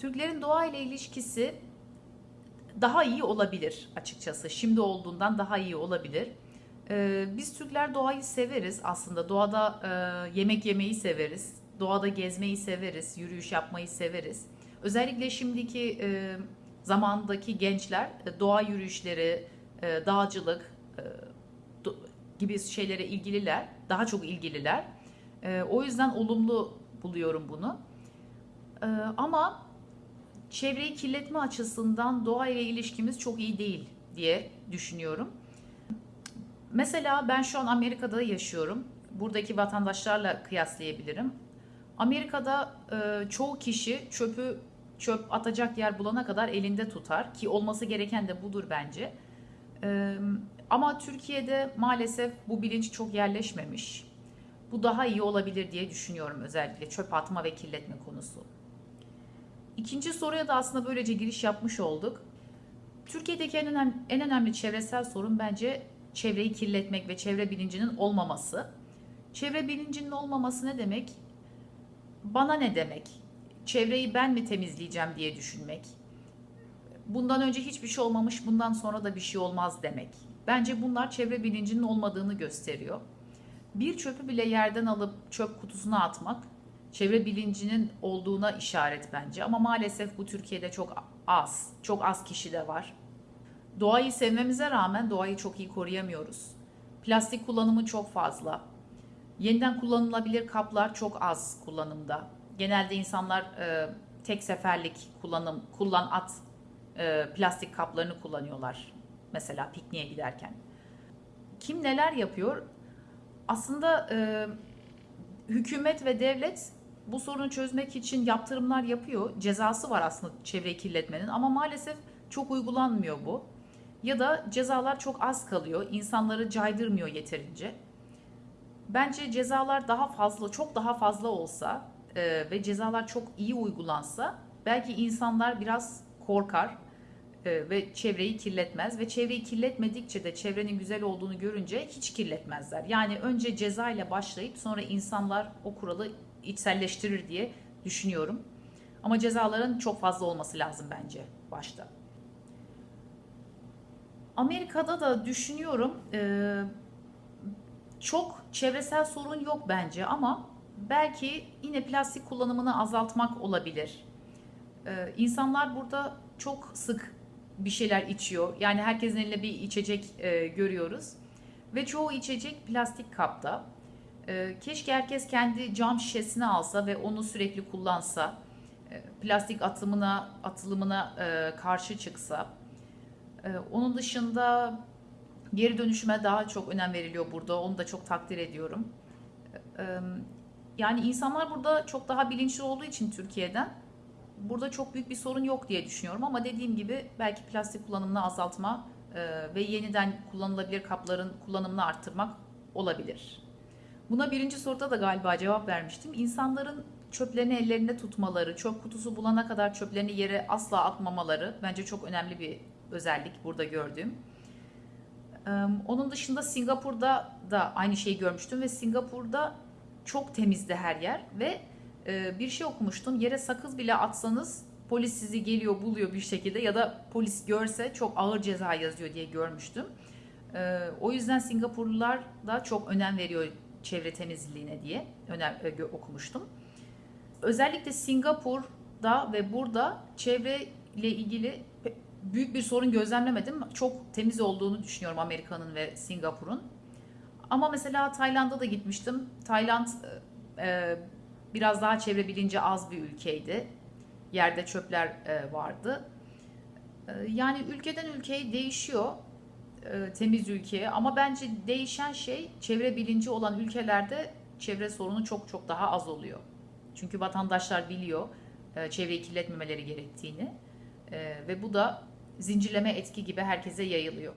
Türklerin doğa ile ilişkisi daha iyi olabilir açıkçası. Şimdi olduğundan daha iyi olabilir. Ee, biz Türkler doğayı severiz aslında. Doğada e, yemek yemeyi severiz. Doğada gezmeyi severiz. Yürüyüş yapmayı severiz. Özellikle şimdiki e, zamandaki gençler e, doğa yürüyüşleri, dağcılık gibi şeylere ilgililer. Daha çok ilgililer. O yüzden olumlu buluyorum bunu. E, ama çevreyi kirletme açısından doğa ilişkimiz çok iyi değil diye düşünüyorum. Mesela ben şu an Amerika'da yaşıyorum. Buradaki vatandaşlarla kıyaslayabilirim. Amerika'da e, çoğu kişi çöpü çöp atacak yer bulana kadar elinde tutar ki olması gereken de budur bence. E, ama Türkiye'de maalesef bu bilinç çok yerleşmemiş. Bu daha iyi olabilir diye düşünüyorum özellikle çöp atma ve kirletme konusu. İkinci soruya da aslında böylece giriş yapmış olduk. Türkiye'deki en önemli, en önemli çevresel sorun bence çevreyi kirletmek ve çevre bilincinin olmaması. Çevre bilincinin olmaması ne demek? Bana ne demek? Çevreyi ben mi temizleyeceğim diye düşünmek. Bundan önce hiçbir şey olmamış, bundan sonra da bir şey olmaz demek. Bence bunlar çevre bilincinin olmadığını gösteriyor. Bir çöpü bile yerden alıp çöp kutusuna atmak çevre bilincinin olduğuna işaret bence. Ama maalesef bu Türkiye'de çok az, çok az kişi de var. Doğayı sevmemize rağmen doğayı çok iyi koruyamıyoruz. Plastik kullanımı çok fazla. Yeniden kullanılabilir kaplar çok az kullanımda. Genelde insanlar e, tek seferlik kullanım, kullan at e, plastik kaplarını kullanıyorlar. Mesela pikniğe giderken. Kim neler yapıyor? Aslında e, hükümet ve devlet bu sorunu çözmek için yaptırımlar yapıyor. Cezası var aslında çevreyi kirletmenin ama maalesef çok uygulanmıyor bu. Ya da cezalar çok az kalıyor. İnsanları caydırmıyor yeterince. Bence cezalar daha fazla, çok daha fazla olsa e, ve cezalar çok iyi uygulansa belki insanlar biraz korkar e, ve çevreyi kirletmez ve çevreyi kirletmedikçe de çevrenin güzel olduğunu görünce hiç kirletmezler. Yani önce ceza ile başlayıp sonra insanlar o kuralı içselleştirir diye düşünüyorum. Ama cezaların çok fazla olması lazım bence başta. Amerika'da da düşünüyorum e, çok çevresel sorun yok bence ama belki yine plastik kullanımını azaltmak olabilir. E, insanlar burada çok sık bir şeyler içiyor. Yani herkesin elinde bir içecek e, görüyoruz. Ve çoğu içecek plastik kapta. E, keşke herkes kendi cam şişesini alsa ve onu sürekli kullansa. E, plastik atımına, atılımına e, karşı çıksa. E, onun dışında geri dönüşüme daha çok önem veriliyor burada. Onu da çok takdir ediyorum. Yani insanlar burada çok daha bilinçli olduğu için Türkiye'den burada çok büyük bir sorun yok diye düşünüyorum ama dediğim gibi belki plastik kullanımını azaltma ve yeniden kullanılabilir kapların kullanımını arttırmak olabilir. Buna birinci soruda da galiba cevap vermiştim. İnsanların çöplerini ellerinde tutmaları, çöp kutusu bulana kadar çöplerini yere asla atmamaları bence çok önemli bir özellik burada gördüğüm. Onun dışında Singapur'da da aynı şeyi görmüştüm ve Singapur'da çok temizdi her yer ve bir şey okumuştum. Yere sakız bile atsanız polis sizi geliyor buluyor bir şekilde ya da polis görse çok ağır ceza yazıyor diye görmüştüm. O yüzden Singapurlular da çok önem veriyor çevre temizliğine diye önem, okumuştum. Özellikle Singapur'da ve burada çevre ile ilgili büyük bir sorun gözlemlemedim. Çok temiz olduğunu düşünüyorum Amerika'nın ve Singapur'un. Ama mesela Tayland'a da gitmiştim. Tayland e, e, biraz daha çevre bilinci az bir ülkeydi. Yerde çöpler e, vardı. E, yani ülkeden ülkeye değişiyor e, temiz ülkeye ama bence değişen şey çevre bilinci olan ülkelerde çevre sorunu çok çok daha az oluyor. Çünkü vatandaşlar biliyor e, çevreyi kirletmemeleri gerektiğini E, ve bu da zincirleme etki gibi herkese yayılıyor.